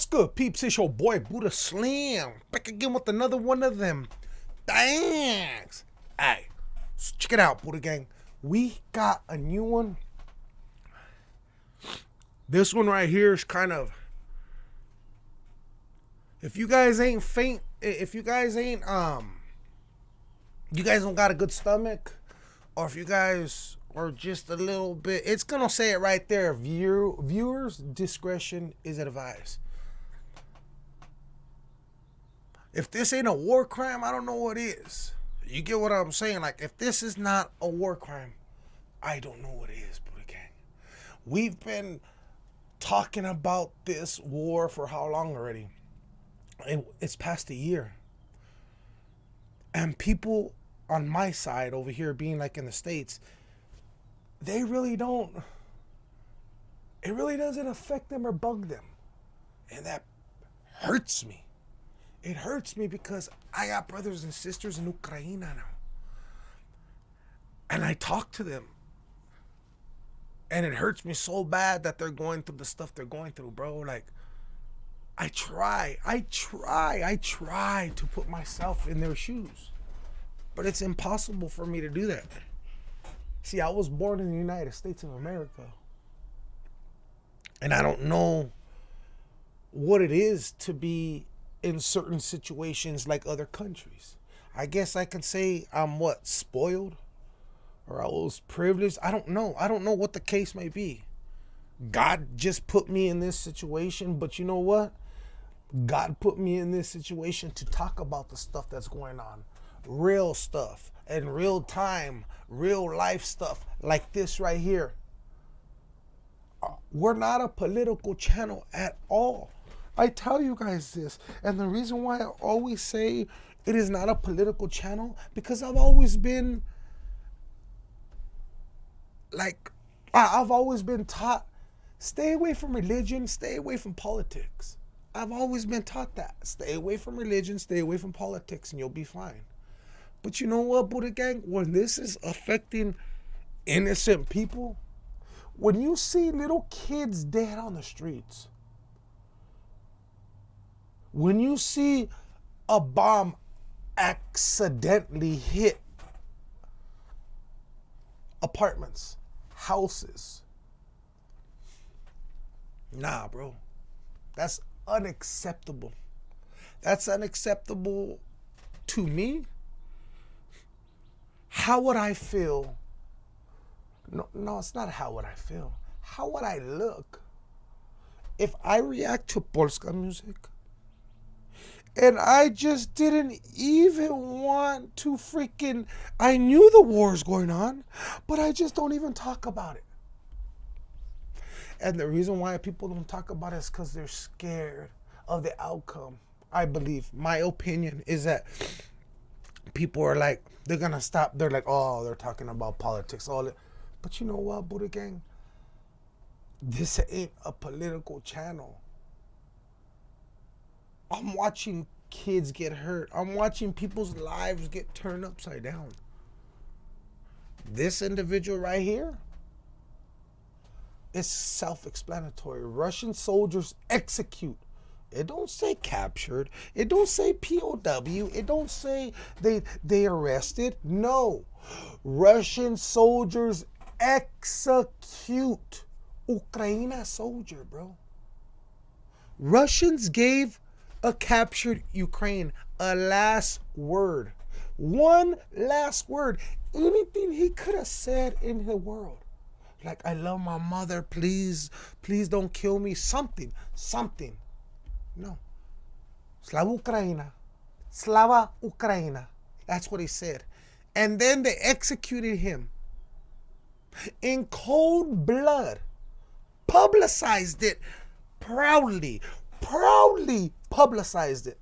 What's good, peeps? It's your boy Buddha Slim. Back again with another one of them. Thanks. Hey, so check it out, Buddha Gang. We got a new one. This one right here is kind of. If you guys ain't faint, if you guys ain't um, you guys don't got a good stomach, or if you guys are just a little bit, it's gonna say it right there. View viewers discretion is advised. If this ain't a war crime, I don't know what is. You get what I'm saying? Like, if this is not a war crime, I don't know what is, Buddha Gang. We've been talking about this war for how long already? It, it's past a year. And people on my side over here, being like in the States, they really don't, it really doesn't affect them or bug them. And that hurts me it hurts me because I got brothers and sisters in Ukraine now. And I talk to them. And it hurts me so bad that they're going through the stuff they're going through, bro. Like, I try, I try, I try to put myself in their shoes. But it's impossible for me to do that. See, I was born in the United States of America. And I don't know what it is to be in certain situations like other countries. I guess I can say I'm what spoiled or I was privileged. I don't know. I don't know what the case may be. God just put me in this situation, but you know what? God put me in this situation to talk about the stuff that's going on. Real stuff and real time, real life stuff like this right here. Uh, we're not a political channel at all. I tell you guys this. And the reason why I always say it is not a political channel, because I've always been like, I've always been taught stay away from religion, stay away from politics. I've always been taught that. Stay away from religion, stay away from politics, and you'll be fine. But you know what, Buddha Gang? When this is affecting innocent people, when you see little kids dead on the streets, when you see a bomb accidentally hit apartments, houses, nah, bro, that's unacceptable. That's unacceptable to me. How would I feel? No, no, it's not how would I feel. How would I look if I react to Polska music? And I just didn't even want to freaking. I knew the war is going on, but I just don't even talk about it. And the reason why people don't talk about it is because they're scared of the outcome. I believe. My opinion is that people are like, they're gonna stop. They're like, oh, they're talking about politics, all it. But you know what, Buddha Gang? This ain't a political channel. I'm watching kids get hurt. I'm watching people's lives get turned upside down. This individual right here is self-explanatory. Russian soldiers execute. It don't say captured. It don't say POW. It don't say they they arrested. No. Russian soldiers execute Ukraine soldier, bro. Russians gave a captured Ukraine. A last word. One last word. Anything he could have said in the world. Like, I love my mother. Please, please don't kill me. Something. Something. No. Slava Ukraina. Slava Ukraina. That's what he said. And then they executed him in cold blood, publicized it proudly, proudly publicized it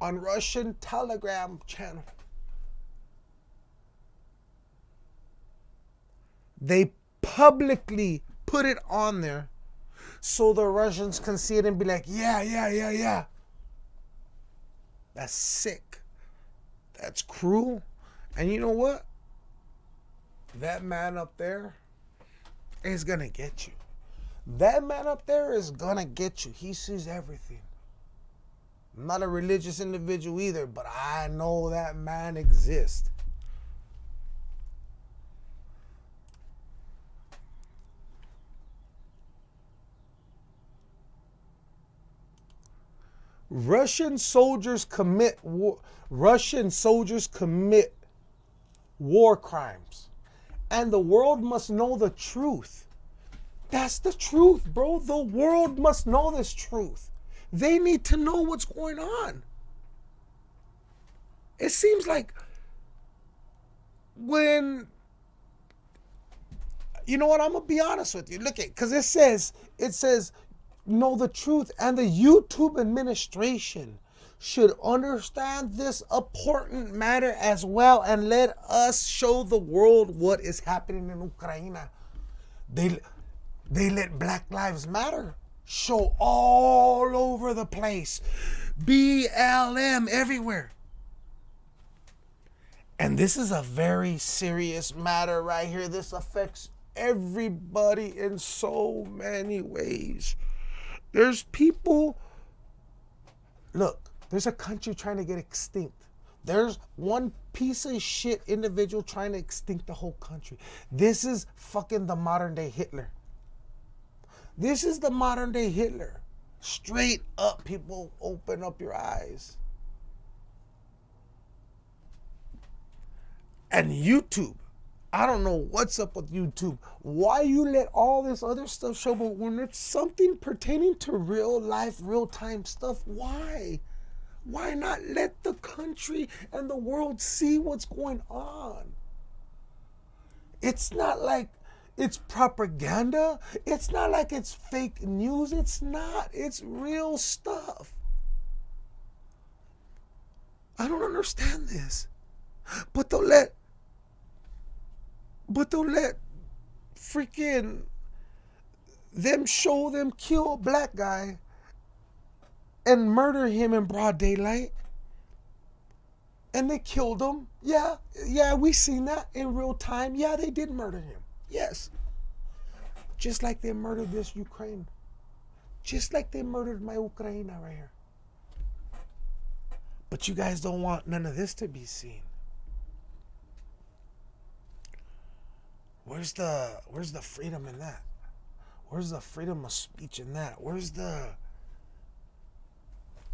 on Russian Telegram channel. They publicly put it on there so the Russians can see it and be like, yeah, yeah, yeah, yeah. That's sick. That's cruel. And you know what? That man up there is going to get you. That man up there is gonna get you. He sees everything. I'm not a religious individual either, but I know that man exists. Russian soldiers commit war, Russian soldiers commit war crimes. And the world must know the truth. That's the truth, bro. The world must know this truth. They need to know what's going on. It seems like when you know what, I'm gonna be honest with you. Look at because it says it says know the truth, and the YouTube administration should understand this important matter as well and let us show the world what is happening in Ukraine. They they let Black Lives Matter show all over the place. BLM everywhere. And this is a very serious matter right here. This affects everybody in so many ways. There's people, look, there's a country trying to get extinct. There's one piece of shit individual trying to extinct the whole country. This is fucking the modern day Hitler. This is the modern day Hitler. Straight up, people, open up your eyes. And YouTube I don't know what's up with YouTube. Why you let all this other stuff show, but when it's something pertaining to real life, real time stuff, why? Why not let the country and the world see what's going on? It's not like it's propaganda. It's not like it's fake news. It's not. It's real stuff. I don't understand this. But they'll let but they'll let freaking them show them kill a black guy and murder him in broad daylight. And they killed him. Yeah, yeah, we seen that in real time. Yeah, they did murder him. Yes. Just like they murdered this Ukraine. Just like they murdered my Ukraine right here. But you guys don't want none of this to be seen. Where's the where's the freedom in that? Where's the freedom of speech in that? Where's the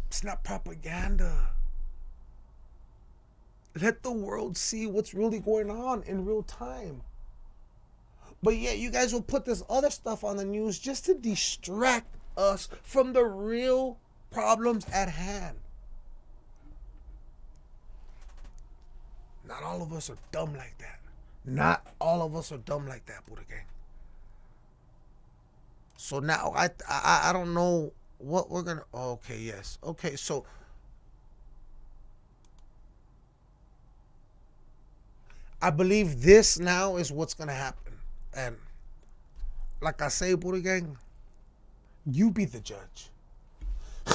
It's not propaganda. Let the world see what's really going on in real time. But yet you guys will put this other stuff on the news just to distract us from the real problems at hand. Not all of us are dumb like that. Not all of us are dumb like that, Buddha Gang. So now I I I don't know what we're gonna. Oh, okay, yes. Okay, so. I believe this now is what's gonna happen, and like I say, Buddha Gang, you be the judge.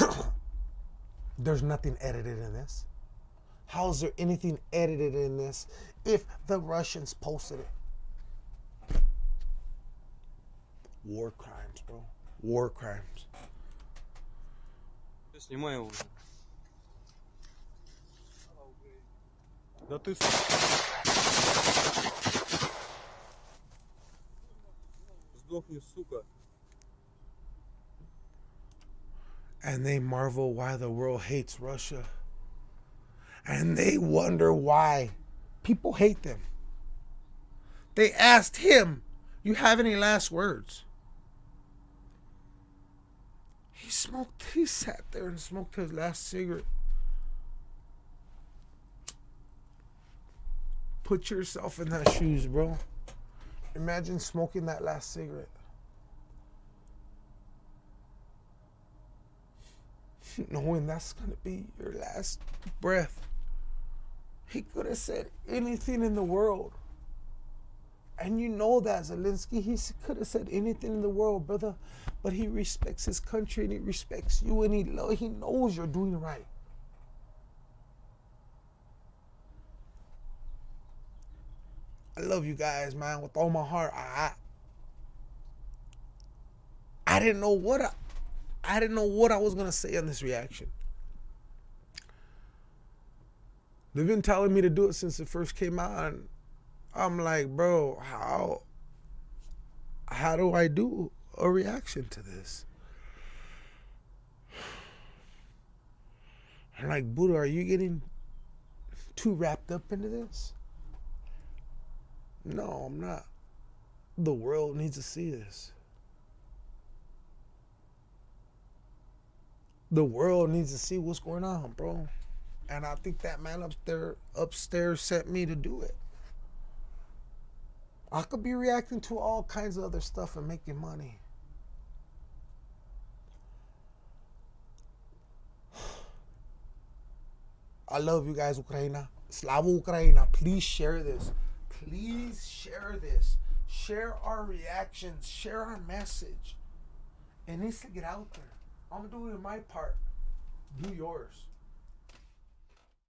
There's nothing edited in this. How is there anything edited in this if the Russians posted it? War crimes, bro. War crimes. Снимай его уже. Да ты... Сдохни, сука. And they marvel why the world hates Russia and they wonder why people hate them. They asked him, You have any last words? He smoked, he sat there and smoked his last cigarette. Put yourself in that shoes, bro. Imagine smoking that last cigarette. Knowing that's going to be your last breath. He could have said anything in the world. And you know that, Zelensky. He could have said anything in the world, brother. But he respects his country and he respects you and he, lo- he knows you're doing right. I love you guys, man, with all my heart. I, I didn't know what I, I didn't know what I was gonna say on this reaction. They've been telling me to do it since it first came out, and I'm like, bro, how how do I do a reaction to this? I'm like, Buddha, are you getting too wrapped up into this? No, I'm not. The world needs to see this. The world needs to see what's going on, bro. And I think that man up there upstairs sent me to do it. I could be reacting to all kinds of other stuff and making money. I love you guys, Ukraina. Slava Ukraina. Please share this. Please share this. Share our reactions. Share our message. It needs to get out there. I'm doing my part. Do yours.